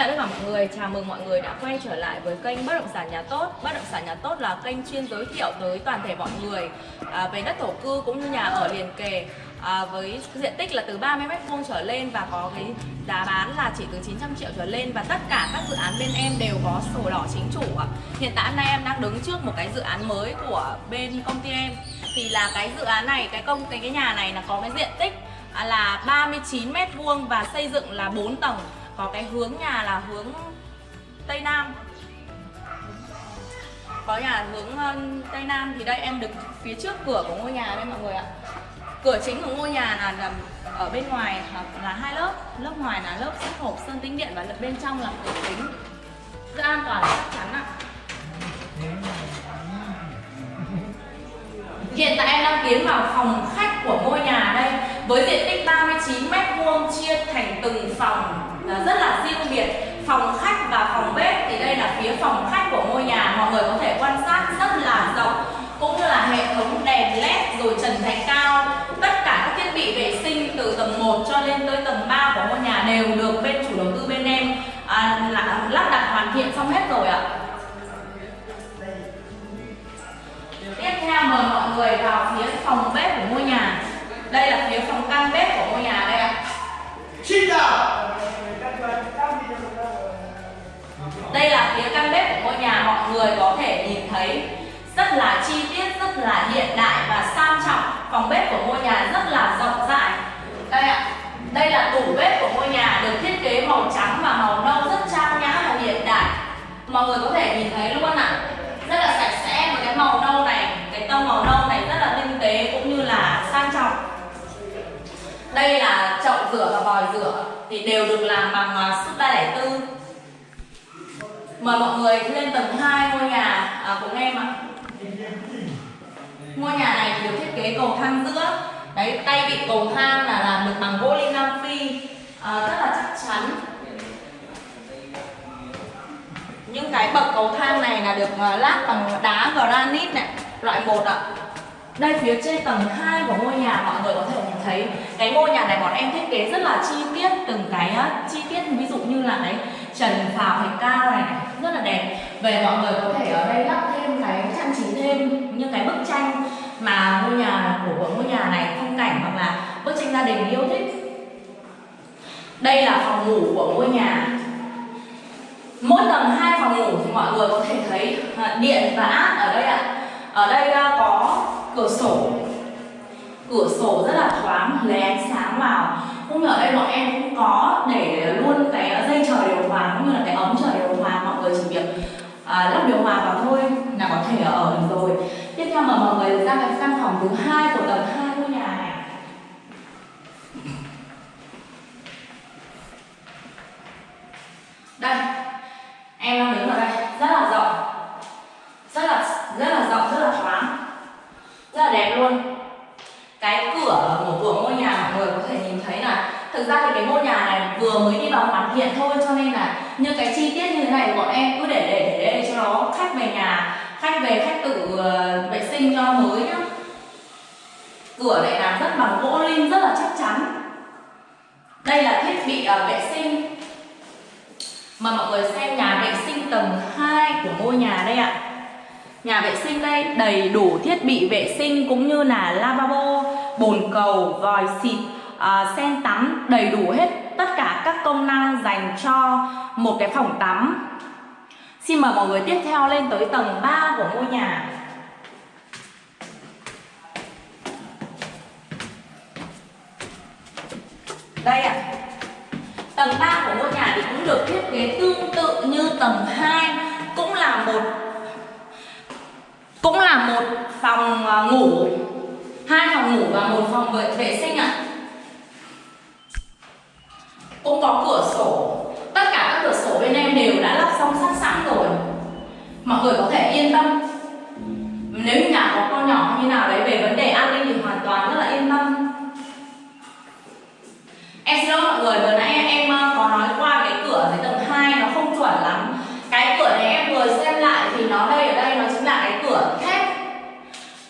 chào tất cả mọi người, chào mừng mọi người đã quay trở lại với kênh Bất động sản nhà tốt. Bất động sản nhà tốt là kênh chuyên giới thiệu tới toàn thể mọi người à, về đất thổ cư cũng như nhà ở liền kề à, với diện tích là từ 30 m2 trở lên và có cái giá bán là chỉ từ 900 triệu trở lên và tất cả các dự án bên em đều có sổ đỏ chính chủ ạ. Hiện tại hôm nay em đang đứng trước một cái dự án mới của bên công ty em thì là cái dự án này, cái công cái cái nhà này là có cái diện tích là 39 m2 và xây dựng là 4 tầng có cái hướng nhà là hướng tây nam. Có nhà hướng tây nam. Thì đây, em đứng phía trước cửa của ngôi nhà đây, mọi người ạ. Cửa chính của ngôi nhà là nằm ở bên ngoài là hai lớp. Lớp ngoài là lớp sắt hộp, sơn tĩnh điện và bên trong là cửa kính. Rất an toàn, chắc chắn ạ. Hiện tại em đang tiến vào phòng khách của ngôi nhà đây Với diện tích 39 m2 chia thành từng phòng rất là riêng biệt phòng khách và phòng bếp thì đây là phía phòng khách của ngôi nhà. Mọi người có thể quan sát rất là rộng cũng như là hệ thống đèn led rồi trần thạch cao. Tất cả các thiết bị vệ sinh từ tầng 1 cho lên tới tầng 3 của ngôi nhà đều được bên chủ đầu tư bên em à, là, lắp đặt hoàn thiện xong hết rồi ạ. Tiếp theo mời mọi người vào phía phòng bếp của ngôi nhà. Đây là phía phòng căn bếp của ngôi nhà đây ạ Xin chào đây là phía căn bếp của ngôi nhà mọi người có thể nhìn thấy rất là chi tiết, rất là hiện đại và sang trọng. Phòng bếp của ngôi nhà rất là rộng rãi. Đây ạ, đây là tủ bếp của ngôi nhà được thiết kế màu trắng và màu nâu rất trang nhã và hiện đại. Mọi người có thể nhìn thấy luôn ạ. Rất là sạch sẽ và cái màu nâu này Cái tông màu nâu này rất là tinh tế cũng như là sang trọng. Đây là chậu rửa và vòi rửa thì đều được làm bằng à, sức 304 Mời mọi người lên tầng 2 ngôi nhà. À, cùng em ạ. Ngôi nhà này được thiết kế cầu thang giữa. Đấy, tay vị cầu thang là làm được bằng gỗ lim Nam Phi à, Rất là chắc chắn. Những cái bậc cầu thang này là được à, lát bằng đá granite này Loại 1 ạ. Đây phía trên tầng 2 của ngôi nhà mọi người có thể nhìn thấy. Cái ngôi nhà này bọn em thiết kế rất là chi tiết Từng cái chi tiết. Ví dụ như là đấy Trần phào thạch cao này, này về mọi người có thể ở đây lắp thêm cái trang trí thêm, những cái bức tranh Mà ngôi nhà của ngôi nhà này, phong cảnh hoặc là bức tranh gia đình yêu thích. Đây là phòng ngủ của ngôi nhà. Mỗi tầng hai phòng ngủ thì mọi người có thể thấy à, điện và át ở đây ạ. Ở đây à, có cửa sổ. Cửa sổ rất là thoáng lấy ánh sáng vào. Cũng như ở đây bọn em cũng có để luôn cái dây chờ điều hòa, cũng như là cái ống chờ điều hòa mọi người chỉ việc à, lắp điều hòa vào thôi là có thể ở được rồi. Tiếp theo mà mọi người ra cái căn phòng thứ hai của tầng hai ngôi nhà này. Đây em đang đứng ở đây. Rất là rộng. Rất là rất là rộng rất là thoáng. Rất là đẹp luôn. Cái cửa của của ngôi nhà mọi người có thể nhìn thấy là thực ra thì cái ngôi nhà này vừa mới đi vào hoàn thiện thôi cho nên là những cái chi tiết như thế này bọn em cứ để để để đây cho nó khách về nhà khách về khách tự ờ, vệ sinh cho mới nhá. Cửa này làm rất bằng gỗ lim rất là chắc chắn. Đây là thiết bị ờ, vệ sinh. Mà mọi người xem nhà vệ sinh tầng 2 của ngôi nhà đây ạ. Nhà vệ sinh đây đầy đủ thiết bị vệ sinh cũng như là lavabo, bồn cầu, vòi xịt, uh, sen tắm đầy đủ hết tất cả các công năng dành cho một cái phòng tắm. Xin mời mọi người tiếp theo lên tới tầng 3 của ngôi nhà. Đây ạ. À. Tầng 3 của ngôi nhà thì cũng được thiết kế tương tự như tầng 2 cũng là một cũng là một phòng à, ngủ hai phòng ngủ và một phòng vệ, vệ sinh ạ cũng có cửa sổ các cửa sổ bên em đều đã lắp xong sắt sẵn rồi. Mọi người có thể yên tâm. Nếu như nhà có con nhỏ như nào đấy, về vấn đề an ninh thì hoàn toàn rất là yên tâm. Em xin lỗi mọi người, vừa nãy em à, có nói qua cái cửa dưới tầng 2 nó không chuẩn lắm cái cửa này em vừa xem lại thì nó đây ở đây nó chính là cái cửa thép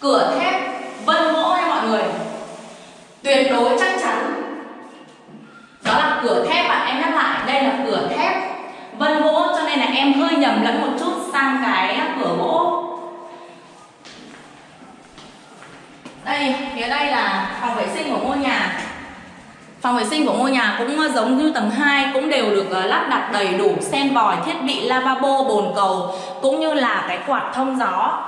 cửa thép vân gỗ nha mọi người tuyệt đối chắc chắn đó là cửa thép bạn em nhắc lại đây là cửa thép Phòng vệ sinh của ngôi nhà cũng ờ, giống như tầng 2 cũng đều được ờ, lắp đặt đầy đủ sen vòi, thiết bị lavabo, bồn cầu cũng như là cái quạt thông gió.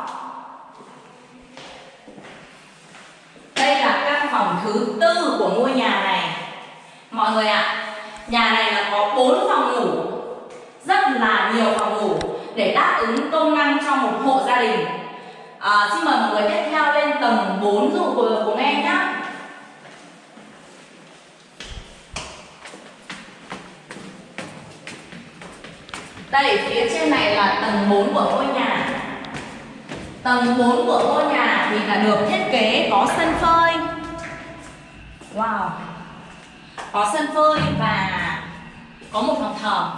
Đây là căn phòng thứ tư của ngôi nhà này. Mọi người ạ, à, nhà này là có 4 phòng ngủ, rất là nhiều phòng ngủ để đáp ứng công năng cho một hộ gia đình. À, xin mời mọi người tiếp theo lên tầng 4 dụ của, của em nhé. Đây, phía trên này là tầng 4 của ngôi nhà. Tầng 4 của ngôi nhà thì là được thiết kế có sân phơi. Wow. Có sân phơi và có một phòng thờ.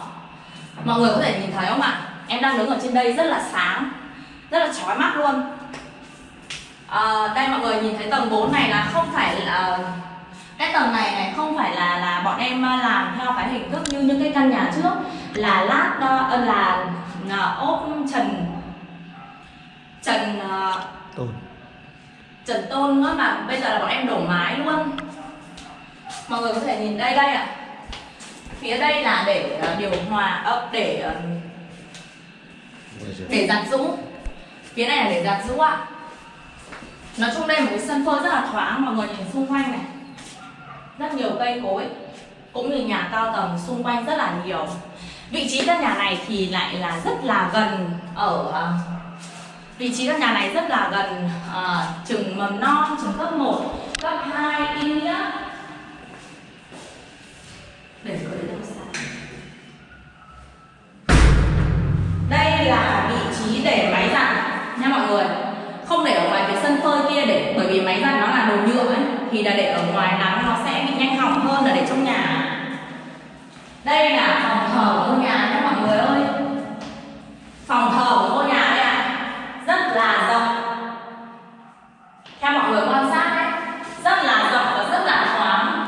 Mọi người có thể nhìn thấy không ạ? Em đang đứng ở trên đây rất là sáng Rất là chói mắt luôn. À, Đây mọi người nhìn thấy tầng 4 này là không phải là cái tầng này này không phải là là bọn em ờ, làm theo cái hình thức như những cái căn nhà trước là lát uh, là uh, ốp trần trần tôn. Trần tôn nữa mà bây giờ là bọn em đổ mái luôn. Mọi người có thể nhìn đây đây ạ. À. phía đây là để điều hòa uh, để để giặt rũ phía này là để giặt rũ ạ. Nói chung đây là một cái sân phơi rất là thoáng mọi người nhìn xung quanh này. Rất nhiều cây cối cũng như nhà cao tầng xung quanh rất là nhiều vị trí căn nhà này thì lại là rất là gần ở ờ, vị trí căn nhà này rất là gần uh, trường mầm non trường cấp 1 cấp 2 ý nghĩa để có đây là vị trí để máy giặt nha mọi người. Không để ở ngoài cái sân phơi kia để bởi vì máy giặt nó là đồ nhựa ấy thì là để ở ngoài nắng nó sẽ bị nhanh hỏng hơn là để trong nhà đây là phòng thờ của ngôi nhà nhé mọi người ơi. Phòng thờ của ngôi nhà đây ạ à, rất là rộng theo mọi người quan sát đấy rất là rộng và rất là thoáng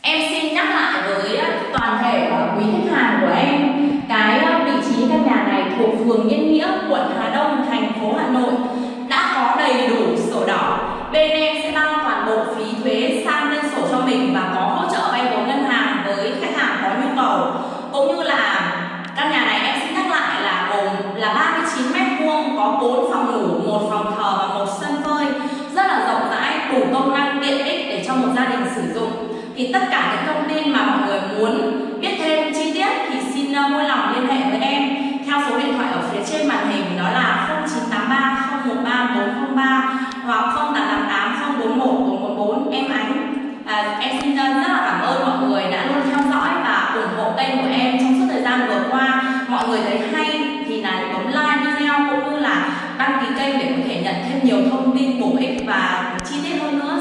em xin nhắc lại với toàn thể quý khách hàng của em cái vị trí căn nhà này thuộc phường Yên Nghĩa, quận Hà Đông, thành phố Hà Nội đã có đầy đủ sổ đỏ. Bên em sẽ đăng toàn bộ phí thuế sang lên sổ cho mình và có hỗ trợ vay vốn ngân hàng với khách hàng có nhu cầu. Cũng như là căn nhà này em xin nhắc lại là gồm là 39 mét vuông, có 4 phòng ngủ, một phòng thờ và một sân phơi rất là rộng rãi, đủ công năng tiện ích để cho một gia đình sử dụng. Thì tất cả những thông tin mà mọi người muốn biết thêm chi tiết thì xin ờ, vui lòng liên hệ với em theo số điện thoại ở phía trên màn hình đó là 0983 013 403 hoặc 0888 041 444 em Ánh à, em xin ờ, rất là cảm ơn mọi người đã luôn theo dõi và ủng hộ kênh của em trong suốt thời gian vừa qua mọi người thấy hay thì là bấm like video cũng như là đăng ký kênh để có thể nhận thêm nhiều thông tin bổ ích và chi tiết hơn nữa